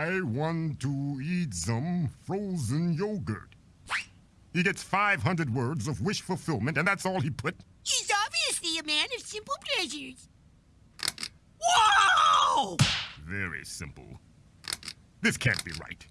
I want to eat some frozen yogurt. He gets 500 words of wish fulfillment, and that's all he put. He's obviously a man of simple pleasures. Whoa! Very simple. This can't be right.